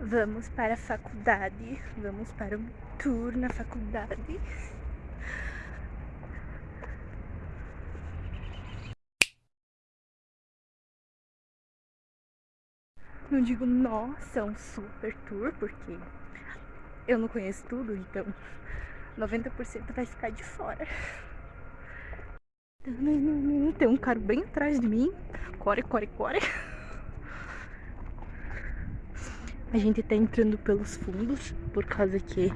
Vamos para a faculdade. Vamos para um tour na faculdade. Não digo nossa, um super tour, porque eu não conheço tudo, então 90% vai ficar de fora. Tem um cara bem atrás de mim. Core, core, core. A gente tá entrando pelos fundos, por causa que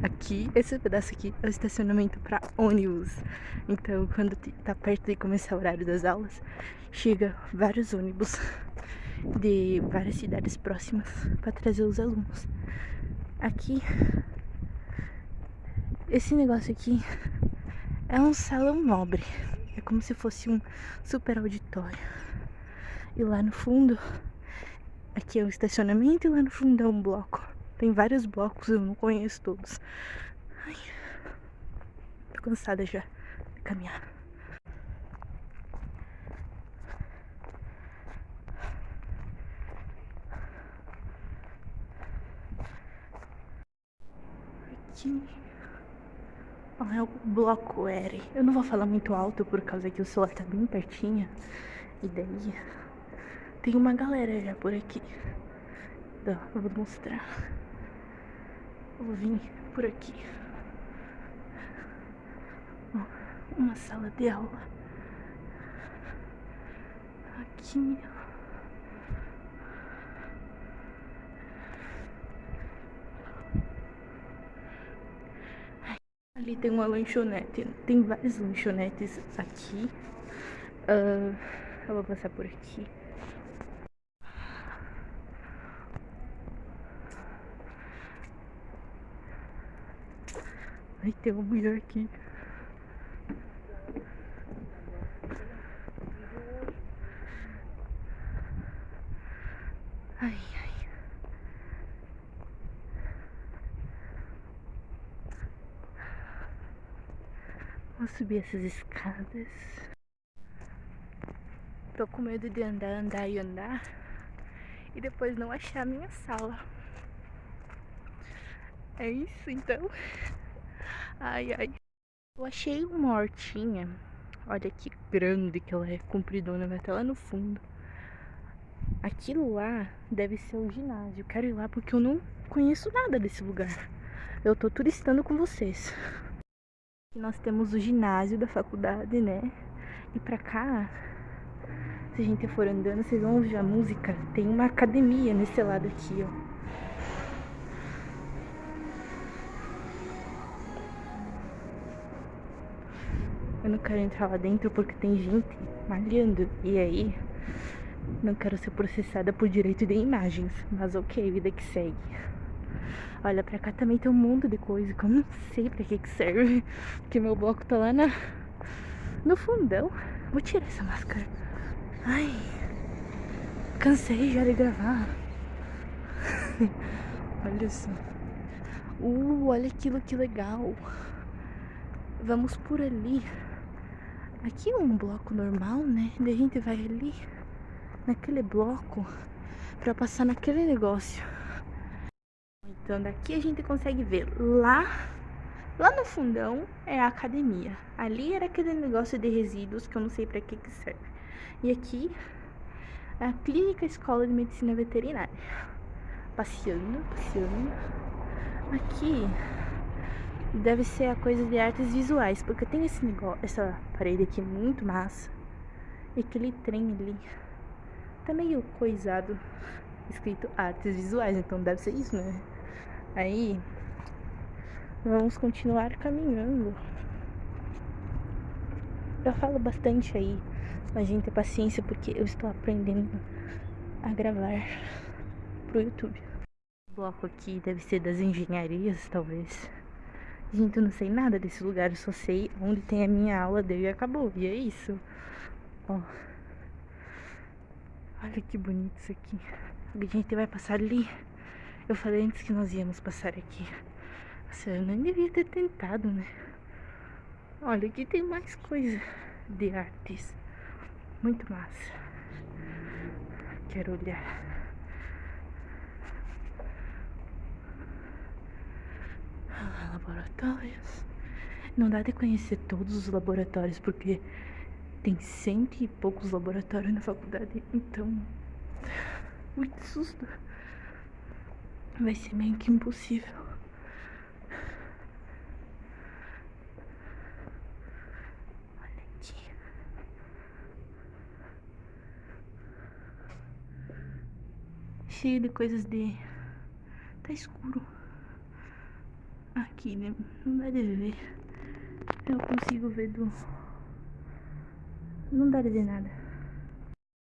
aqui, esse pedaço aqui é o estacionamento para ônibus. Então, quando tá perto de começar o horário das aulas, chega vários ônibus de várias cidades próximas para trazer os alunos. Aqui, esse negócio aqui é um salão nobre. É como se fosse um super auditório. E lá no fundo, aqui é o estacionamento e lá no fundo é um bloco. Tem vários blocos, eu não conheço todos. Ai, tô cansada já de caminhar. Aqui é o bloco R. Eu não vou falar muito alto por causa que o celular tá bem pertinho. E daí tem uma galera já por aqui. Então, eu vou mostrar. Eu vou vir por aqui. Uma sala de aula. Aqui. Ali tem uma lanchonete. Tem várias lanchonetes aqui. Uh, eu vou passar por aqui. Ai, tem uma mulher aqui. Ai, ai. Vou subir essas escadas. Tô com medo de andar, andar e andar e depois não achar a minha sala. É isso então. Ai, ai. Eu achei uma hortinha. Olha que grande que ela é, compridona, vai até lá no fundo. Aquilo lá deve ser o ginásio. Quero ir lá porque eu não conheço nada desse lugar. Eu tô turistando com vocês. Nós temos o ginásio da faculdade, né? E pra cá, se a gente for andando, vocês vão ouvir a música. Tem uma academia nesse lado aqui, ó. Eu não quero entrar lá dentro porque tem gente malhando. E aí, não quero ser processada por direito de imagens. Mas ok, vida que segue. Olha, pra cá também tem um monte de coisa que eu não sei pra que que serve. Porque meu bloco tá lá na, no fundão. Vou tirar essa máscara. Ai, cansei já de gravar. olha só. Uh, olha aquilo que legal. Vamos por ali. Aqui é um bloco normal, né? Daí a gente vai ali, naquele bloco, pra passar naquele negócio. Então daqui a gente consegue ver lá, lá no fundão é a academia. Ali era aquele negócio de resíduos que eu não sei pra que que serve. E aqui é a clínica escola de medicina veterinária. Passeando, passeando. Aqui deve ser a coisa de artes visuais, porque tem esse negócio, essa parede aqui muito massa. E aquele trem ali tá meio coisado, escrito artes visuais, então deve ser isso, né? Aí vamos continuar caminhando. Eu falo bastante aí, mas gente, ter paciência porque eu estou aprendendo a gravar pro YouTube. O bloco aqui deve ser das engenharias, talvez. Gente, eu não sei nada desse lugar, eu só sei onde tem a minha aula dele e acabou. E é isso. Ó. Olha que bonito isso aqui. A gente vai passar ali. Eu falei antes que nós íamos passar aqui. Nossa, eu nem devia ter tentado, né? Olha, aqui tem mais coisa de artes. Muito massa. Quero olhar. Laboratórios. Não dá de conhecer todos os laboratórios, porque tem cento e poucos laboratórios na faculdade, então. Muito susto. Vai ser meio que impossível. Olha. Cheio de coisas de. Tá escuro. Aqui, né? Não dá de ver. Eu consigo ver do. Não dá de ver nada.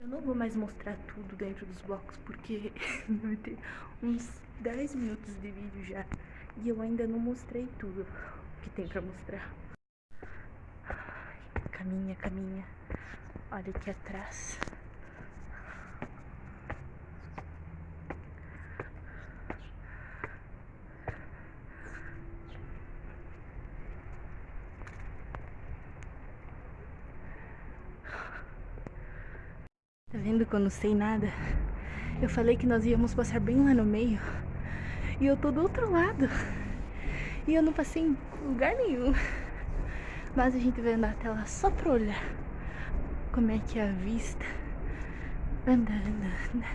Eu não vou mais mostrar tudo dentro dos blocos porque vai ter uns 10 minutos de vídeo já. E eu ainda não mostrei tudo que tem pra mostrar. Caminha, caminha. Olha aqui atrás. Tá vendo que eu não sei nada? Eu falei que nós íamos passar bem lá no meio. E eu tô do outro lado. E eu não passei em lugar nenhum. Mas a gente vai andar até lá só pra olhar como é que é a vista. Anda, anda, anda.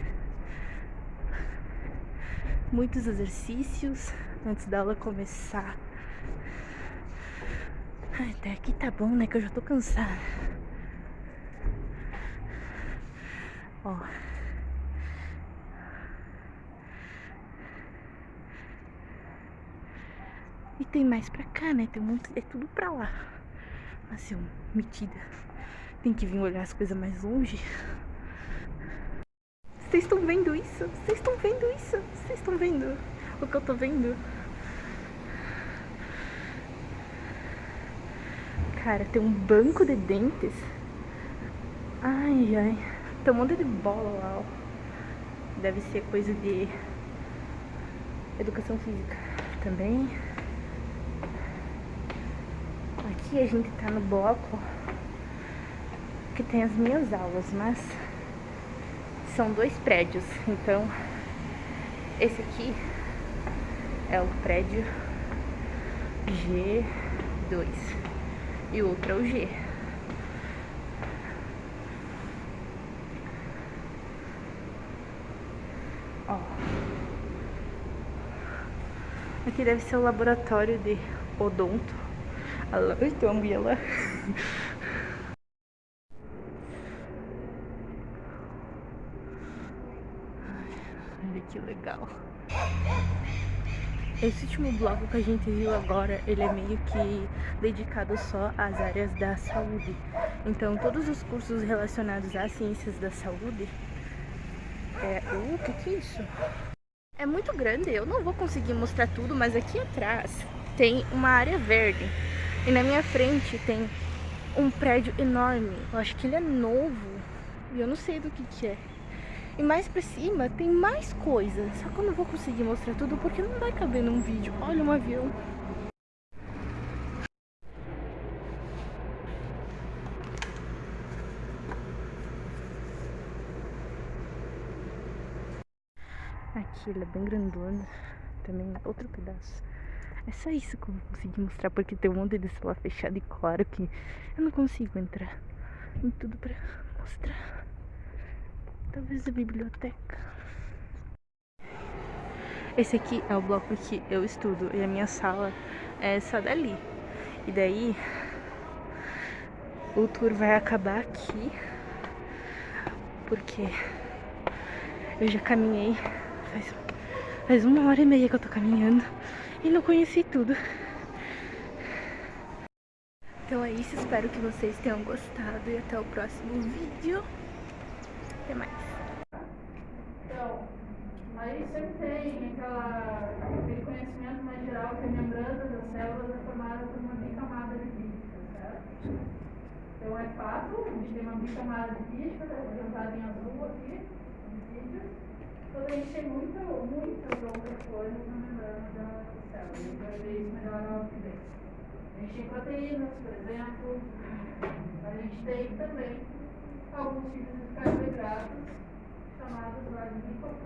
Muitos exercícios antes da aula começar. Até aqui tá bom, né? Que eu já tô cansada. Ó. E tem mais pra cá, né? Tem um monte. É tudo pra lá. Assim, metida. Tem que vir olhar as coisas mais longe. Vocês estão vendo isso? Vocês estão vendo isso? Vocês estão vendo o que eu tô vendo? Cara, tem um banco de dentes. Ai, ai. Tem um monte de bola lá, ó. Deve ser coisa de educação física também. Aqui a gente tá no bloco que tem as minhas aulas, mas são dois prédios. Então, esse aqui é o prédio G2 e o outro é o G. Ó. Aqui deve ser o laboratório de odonto. Lá. Olha que legal. Esse último bloco que a gente viu agora, ele é meio que dedicado só às áreas da saúde. Então, todos os cursos relacionados às ciências da saúde é, uh, o que que é isso? É muito grande, eu não vou conseguir mostrar tudo, mas aqui atrás tem uma área verde. E na minha frente tem um prédio enorme. Eu acho que ele é novo. E eu não sei do que que é. E mais pra cima tem mais coisas. Só que eu não vou conseguir mostrar tudo porque não vai caber num vídeo. Olha um avião. Aqui ele é bem grandona. Também outro pedaço. É só isso que eu vou conseguir mostrar, porque tem um monte de celular fechado e claro que eu não consigo entrar em tudo pra mostrar. Talvez a biblioteca. Esse aqui é o bloco que eu estudo e a minha sala é essa dali. E daí o tour vai acabar aqui, porque eu já caminhei Faz, faz uma hora e meia que eu tô caminhando e não conheci tudo. Então é isso, espero que vocês tenham gostado e até o próximo vídeo. Até mais. Então, aí sempre tem aquela, aquele conhecimento mais geral que a membrana das células é formada por uma bicamada lipídica, certo? Então é fato, a gente tem uma bicamada lipídica, representada em azul aqui, lipídios. Quando a gente tem muitas outras coisas na membrana da célula, a gente vai ver isso melhor na frente. A gente tem proteínas, por exemplo, a gente tem também alguns tipos de carboidratos chamados de